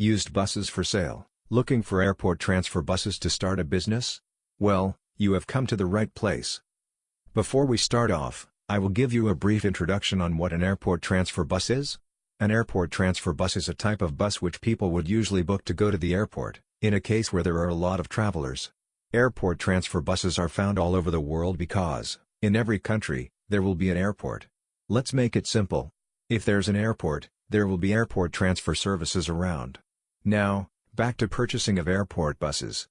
Used buses for sale. Looking for airport transfer buses to start a business? Well, you have come to the right place. Before we start off, I will give you a brief introduction on what an airport transfer bus is. An airport transfer bus is a type of bus which people would usually book to go to the airport, in a case where there are a lot of travelers. Airport transfer buses are found all over the world because, in every country, there will be an airport. Let's make it simple. If there's an airport, there will be airport transfer services around. Now, back to purchasing of airport buses.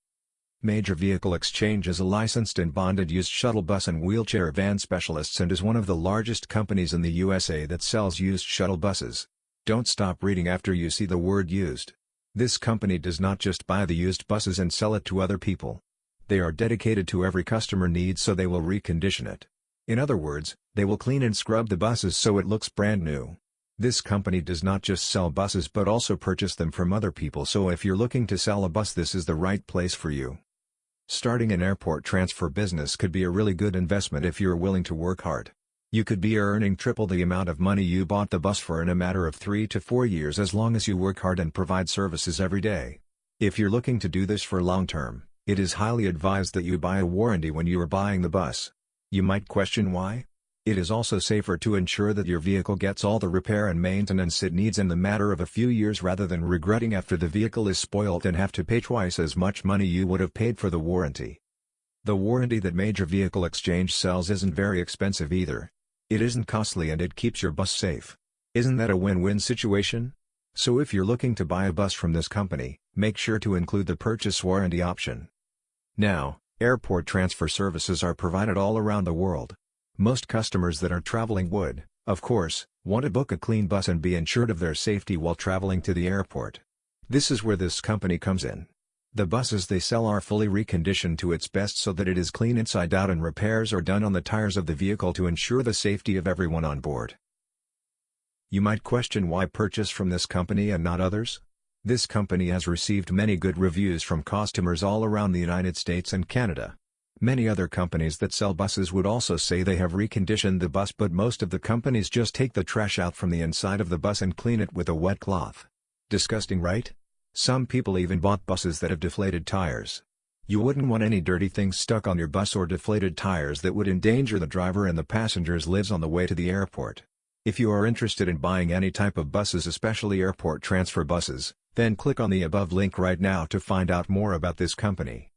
Major Vehicle Exchange is a licensed and bonded used shuttle bus and wheelchair van specialists and is one of the largest companies in the USA that sells used shuttle buses. Don't stop reading after you see the word used. This company does not just buy the used buses and sell it to other people. They are dedicated to every customer need so they will recondition it. In other words, they will clean and scrub the buses so it looks brand new. This company does not just sell buses but also purchase them from other people so if you're looking to sell a bus this is the right place for you. Starting an airport transfer business could be a really good investment if you're willing to work hard. You could be earning triple the amount of money you bought the bus for in a matter of 3 to 4 years as long as you work hard and provide services every day. If you're looking to do this for long term, it is highly advised that you buy a warranty when you are buying the bus. You might question why? It is also safer to ensure that your vehicle gets all the repair and maintenance it needs in the matter of a few years rather than regretting after the vehicle is spoilt and have to pay twice as much money you would have paid for the warranty. The warranty that Major Vehicle Exchange sells isn't very expensive either. It isn't costly and it keeps your bus safe. Isn't that a win-win situation? So if you're looking to buy a bus from this company, make sure to include the purchase warranty option. Now, airport transfer services are provided all around the world. Most customers that are traveling would, of course, want to book a clean bus and be ensured of their safety while traveling to the airport. This is where this company comes in. The buses they sell are fully reconditioned to its best so that it is clean inside out and repairs are done on the tires of the vehicle to ensure the safety of everyone on board. You might question why purchase from this company and not others? This company has received many good reviews from customers all around the United States and Canada. Many other companies that sell buses would also say they have reconditioned the bus but most of the companies just take the trash out from the inside of the bus and clean it with a wet cloth. Disgusting right? Some people even bought buses that have deflated tires. You wouldn't want any dirty things stuck on your bus or deflated tires that would endanger the driver and the passengers lives on the way to the airport. If you are interested in buying any type of buses especially airport transfer buses, then click on the above link right now to find out more about this company.